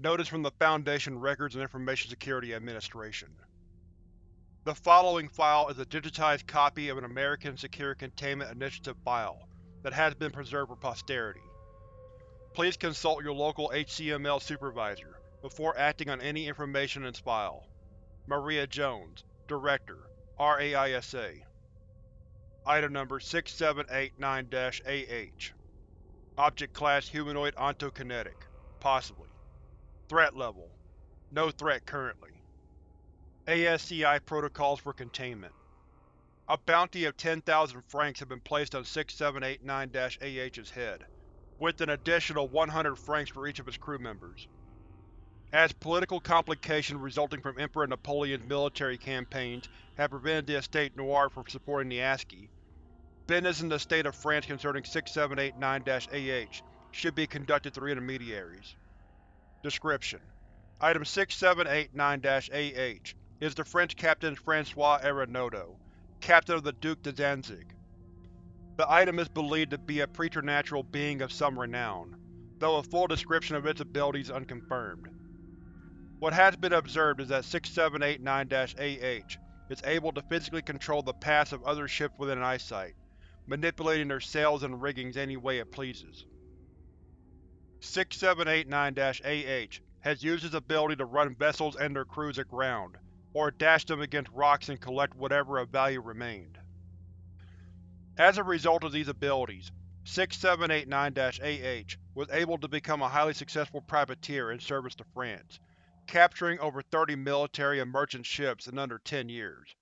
Notice from the Foundation Records and Information Security Administration. The following file is a digitized copy of an American Secure Containment Initiative file that has been preserved for posterity. Please consult your local HCML supervisor before acting on any information in this file. Maria Jones, Director, RAISA Item Number 6789-AH Object Class Humanoid Ontokinetic Possibly Threat Level No threat currently. ASCI Protocols for Containment A bounty of 10,000 francs has been placed on 6789-AH's head, with an additional 100 francs for each of its crew members. As political complications resulting from Emperor Napoleon's military campaigns have prevented the Estate Noir from supporting the ASCI, business in the state of France concerning 6789-AH should be conducted through intermediaries. Description: Item 6789-AH is the French Captain Francois Arenado, Captain of the Duc de Danzig. The item is believed to be a preternatural being of some renown, though a full description of its abilities unconfirmed. What has been observed is that 6789-AH is able to physically control the paths of other ships within eyesight, manipulating their sails and riggings any way it pleases. 6789-AH has used its ability to run vessels and their crews aground, or dash them against rocks and collect whatever of value remained. As a result of these abilities, 6789-AH was able to become a highly successful privateer in service to France, capturing over 30 military and merchant ships in under 10 years.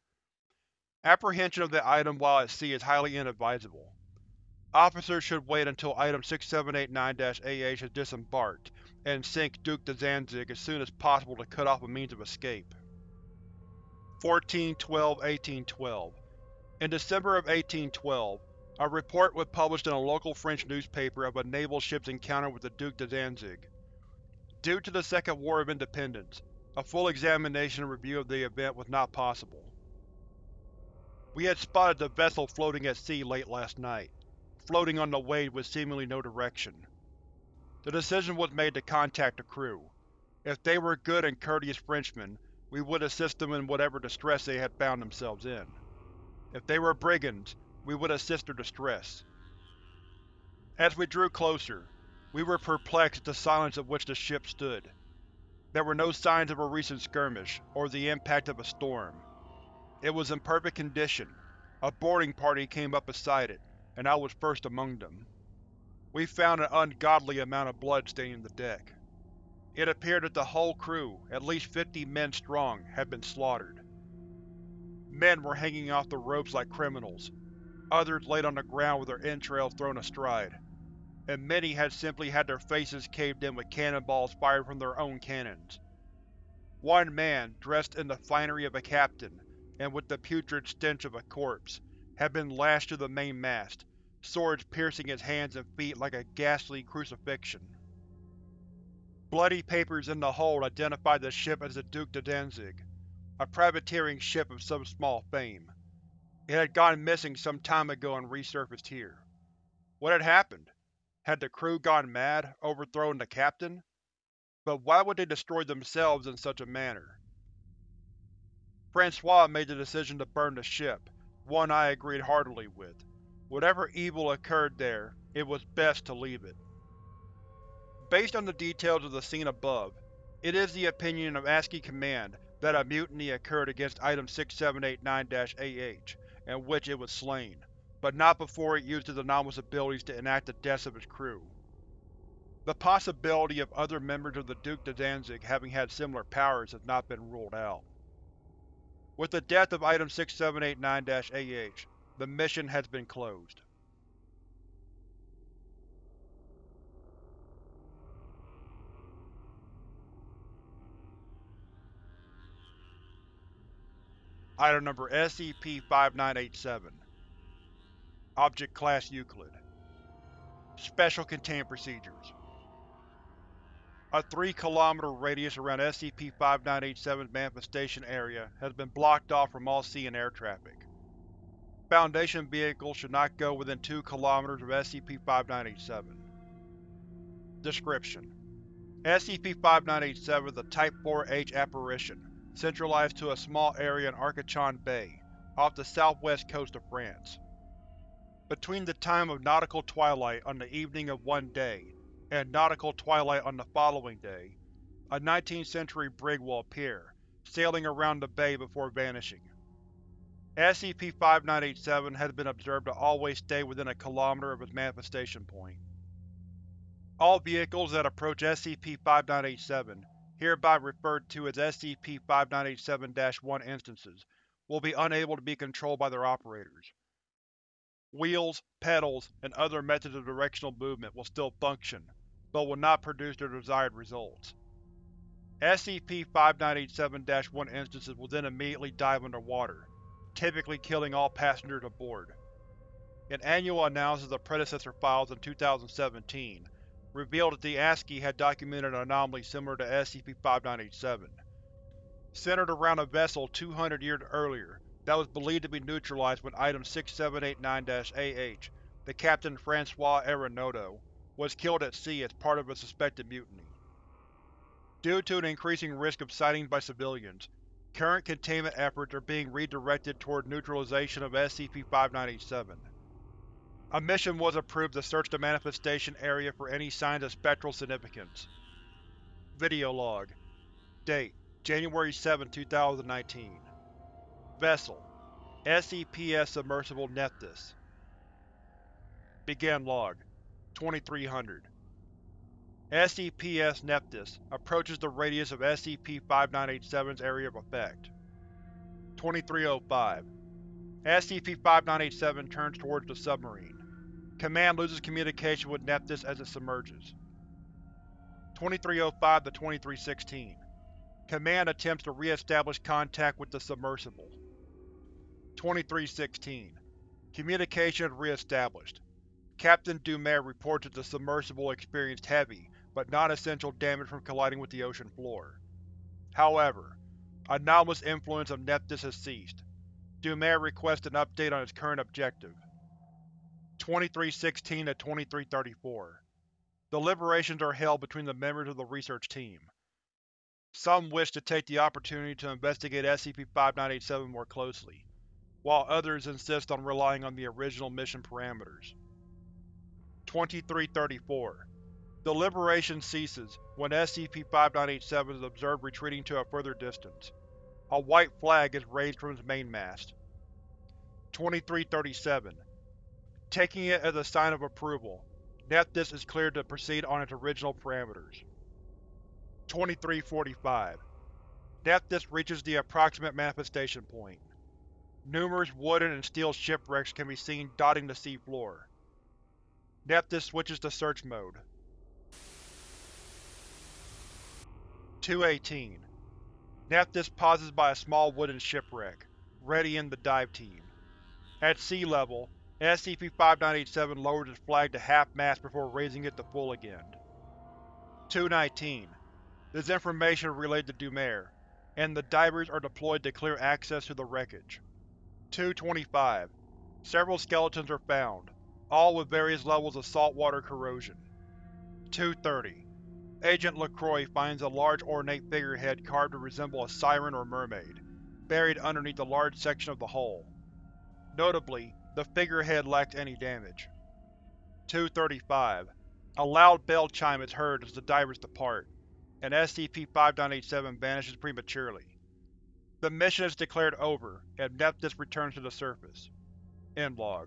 Apprehension of the item while at sea is highly inadvisable. Officers should wait until Item 6789-AH has disembarked, and sink Duke de Danzig as soon as possible to cut off a means of escape. 14-12-1812 In December of 1812, a report was published in a local French newspaper of a naval ship's encounter with the Duke de Danzig. Due to the Second War of Independence, a full examination and review of the event was not possible. We had spotted the vessel floating at sea late last night floating on the wave with seemingly no direction. The decision was made to contact the crew. If they were good and courteous Frenchmen, we would assist them in whatever distress they had found themselves in. If they were brigands, we would assist their distress. As we drew closer, we were perplexed at the silence of which the ship stood. There were no signs of a recent skirmish, or the impact of a storm. It was in perfect condition. A boarding party came up beside it, and I was first among them. We found an ungodly amount of blood staining the deck. It appeared that the whole crew, at least fifty men strong, had been slaughtered. Men were hanging off the ropes like criminals, others laid on the ground with their entrails thrown astride, and many had simply had their faces caved in with cannonballs fired from their own cannons. One man, dressed in the finery of a captain, and with the putrid stench of a corpse, had been lashed to the mainmast, swords piercing his hands and feet like a ghastly crucifixion. Bloody papers in the hold identified the ship as the Duke de Danzig, a privateering ship of some small fame. It had gone missing some time ago and resurfaced here. What had happened? Had the crew gone mad, overthrown the captain? But why would they destroy themselves in such a manner? Francois made the decision to burn the ship, one I agreed heartily with. Whatever evil occurred there, it was best to leave it. Based on the details of the scene above, it is the opinion of ASCI Command that a mutiny occurred against Item 6789-AH, in which it was slain, but not before it used its anomalous abilities to enact the deaths of its crew. The possibility of other members of the Duke de Danzig having had similar powers has not been ruled out. With the death of Item 6789-AH, the mission has been closed. Item Number SCP-5987 Object Class Euclid. Special Containment Procedures a 3 km radius around SCP-5987's manifestation area has been blocked off from all sea and air traffic. Foundation vehicles should not go within 2 km of SCP-5987. Description: SCP-5987 is a Type 4H apparition, centralized to a small area in Arcachon Bay, off the southwest coast of France. Between the time of nautical twilight on the evening of one day and nautical twilight on the following day, a 19th century brig will appear, sailing around the bay before vanishing. SCP-5987 has been observed to always stay within a kilometer of its manifestation point. All vehicles that approach SCP-5987, hereby referred to as SCP-5987-1 instances, will be unable to be controlled by their operators. Wheels, pedals, and other methods of directional movement will still function, but will not produce their desired results. SCP-5987-1 instances will then immediately dive underwater, typically killing all passengers aboard. An annual analysis of predecessor files in 2017 revealed that the ASCI had documented an anomaly similar to SCP-5987. Centered around a vessel 200 years earlier that was believed to be neutralized when Item 6789-AH, the Captain Francois Arenado, was killed at sea as part of a suspected mutiny. Due to an increasing risk of sightings by civilians, current containment efforts are being redirected toward neutralization of SCP-5987. A mission was approved to search the manifestation area for any signs of spectral significance. Video log. Date: January 7, 2019 Vessel: SCPS Submersible Nephthys Begin log 2300 SCPS Nephthys approaches the radius of SCP-5987's area of effect. 2305 SCP-5987 turns towards the submarine. Command loses communication with Nephthys as it submerges. 2305-2316 Command attempts to re-establish contact with the submersible. 2316 Communication is re-established. Captain Dumer reports that the submersible experienced heavy, but non-essential damage from colliding with the ocean floor. However, anomalous influence of Nephthys has ceased. Dumer requests an update on its current objective. 2316-2334 Deliberations are held between the members of the research team. Some wish to take the opportunity to investigate SCP-5987 more closely, while others insist on relying on the original mission parameters. 2334 Deliberation ceases when SCP-5987 is observed retreating to a further distance. A white flag is raised from its mainmast. 2337 Taking it as a sign of approval, Nephthys is cleared to proceed on its original parameters. 2345 Nephthys reaches the approximate manifestation point. Numerous wooden and steel shipwrecks can be seen dotting the seafloor. Nephthys switches to search mode. 218 Nephthys pauses by a small wooden shipwreck, readying the dive team. At sea level, SCP-5987 lowers its flag to half-mast before raising it to full again. 219 This information is relayed to Dumer, and the divers are deployed to clear access to the wreckage. 225 Several skeletons are found, all with various levels of saltwater corrosion. 230 Agent LaCroix finds a large ornate figurehead carved to resemble a siren or mermaid, buried underneath a large section of the hull. Notably, the figurehead lacked any damage. 235 A loud bell chime is heard as the divers depart, and SCP-5987 vanishes prematurely. The mission is declared over, and Nephthys returns to the surface. End log.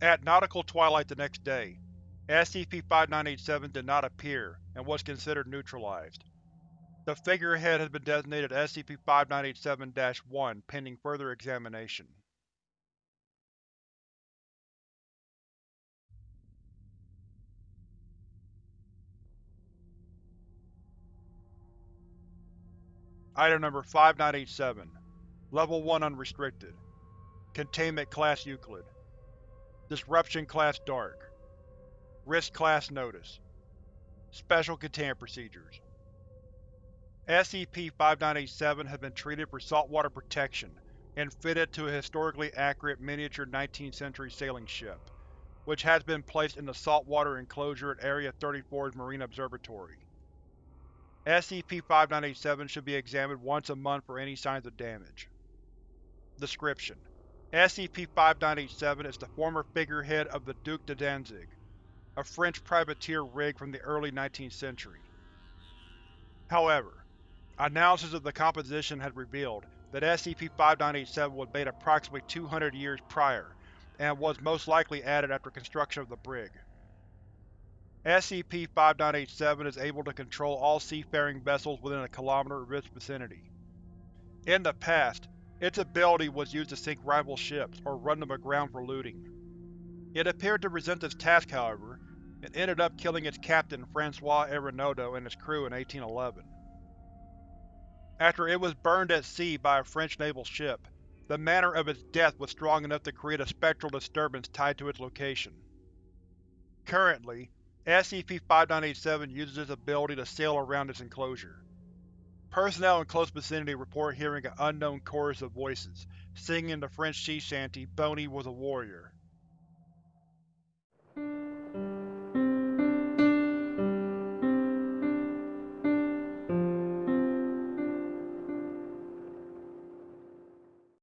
At nautical twilight the next day, SCP-5987 did not appear and was considered neutralized. The figurehead has been designated SCP-5987-1 pending further examination. Item Number 5987 Level 1 Unrestricted. Containment Class Euclid. Disruption Class Dark. Risk Class Notice. Special Containment Procedures. SCP-5987 has been treated for saltwater protection and fitted to a historically accurate miniature 19th century sailing ship, which has been placed in the saltwater enclosure at Area 34's Marine Observatory. SCP-5987 should be examined once a month for any signs of damage. Description: SCP-5987 is the former figurehead of the Duc de Danzig, a French privateer rig from the early 19th century. However, analysis of the composition has revealed that SCP-5987 was made approximately 200 years prior, and was most likely added after construction of the brig. SCP-5987 is able to control all seafaring vessels within a kilometer of its vicinity. In the past, its ability was used to sink rival ships or run them aground for looting. It appeared to resent this task, however, and ended up killing its captain François Arenado and his crew in 1811. After it was burned at sea by a French naval ship, the manner of its death was strong enough to create a spectral disturbance tied to its location. Currently, SCP-5987 uses its ability to sail around its enclosure. Personnel in close vicinity report hearing an unknown chorus of voices, singing the French sea shanty Boney was a warrior.